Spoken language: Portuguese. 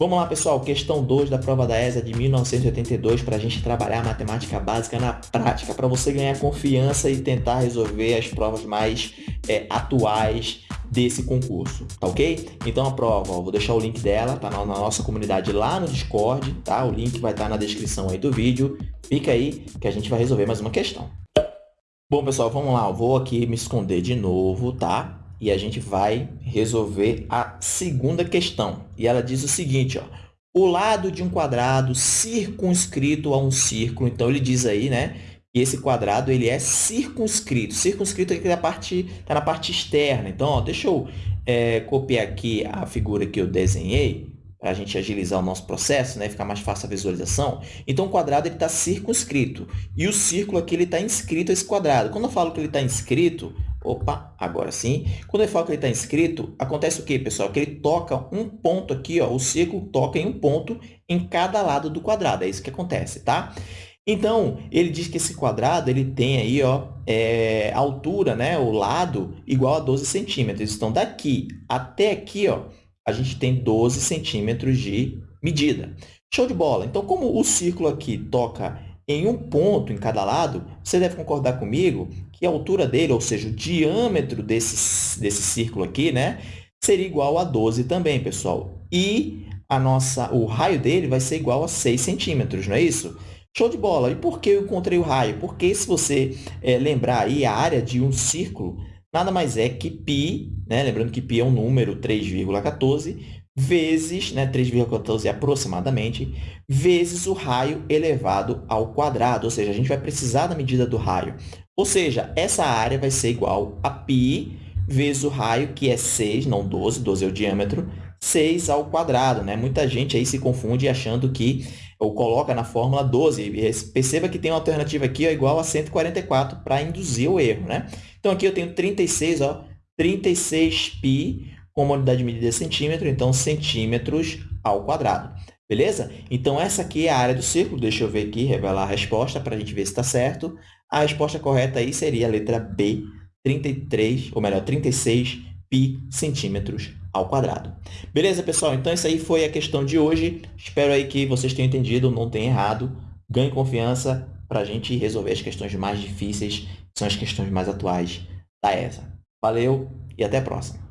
Vamos lá, pessoal. Questão 2 da prova da ESA de 1982 para a gente trabalhar matemática básica na prática, para você ganhar confiança e tentar resolver as provas mais é, atuais desse concurso, tá ok? Então a prova, ó, vou deixar o link dela, tá na, na, nossa comunidade lá no Discord, tá? O link vai estar tá na descrição aí do vídeo. Fica aí que a gente vai resolver mais uma questão. Bom, pessoal, vamos lá. Eu vou aqui me esconder de novo, tá? E a gente vai resolver a segunda questão. E ela diz o seguinte, ó, o lado de um quadrado circunscrito a um círculo. Então, ele diz aí, né, que esse quadrado ele é circunscrito. Circunscrito na parte, tá na parte externa. Então, ó, deixa eu é, copiar aqui a figura que eu desenhei para a gente agilizar o nosso processo, né? ficar mais fácil a visualização. Então, o quadrado está circunscrito e o círculo aqui está inscrito a esse quadrado. Quando eu falo que ele está inscrito, Opa, agora sim. Quando eu falo que ele está inscrito, acontece o quê, pessoal? Que ele toca um ponto aqui, ó, o círculo toca em um ponto em cada lado do quadrado. É isso que acontece, tá? Então, ele diz que esse quadrado ele tem aí, ó, é, altura, né, o lado, igual a 12 centímetros. Então, daqui até aqui, ó, a gente tem 12 centímetros de medida. Show de bola! Então, como o círculo aqui toca em um ponto em cada lado, você deve concordar comigo que a altura dele, ou seja, o diâmetro desse, desse círculo aqui, né, seria igual a 12 também, pessoal. E a nossa, o raio dele vai ser igual a 6 centímetros, não é isso? Show de bola! E por que eu encontrei o raio? Porque se você é, lembrar aí, a área de um círculo nada mais é que π, né? lembrando que π é um número 3,14, vezes, né, 3,14 aproximadamente, vezes o raio elevado ao quadrado, ou seja, a gente vai precisar da medida do raio. Ou seja, essa área vai ser igual a π vezes o raio, que é 6, não 12, 12 é o diâmetro, 6 ao quadrado. Né? Muita gente aí se confunde achando que, ou coloca na fórmula 12. Perceba que tem uma alternativa aqui ó, igual a 144 para induzir o erro. Né? Então, aqui eu tenho 36, ó, 36π com unidade de medida centímetro, então centímetros ao quadrado. Beleza? Então, essa aqui é a área do círculo. Deixa eu ver aqui, revelar a resposta para a gente ver se está certo. A resposta correta aí seria a letra B, 33, ou melhor, 36 pi centímetros ao quadrado. Beleza, pessoal? Então, essa aí foi a questão de hoje. Espero aí que vocês tenham entendido, não tenham errado. Ganhe confiança para a gente resolver as questões mais difíceis, que são as questões mais atuais da ESA. Valeu e até a próxima!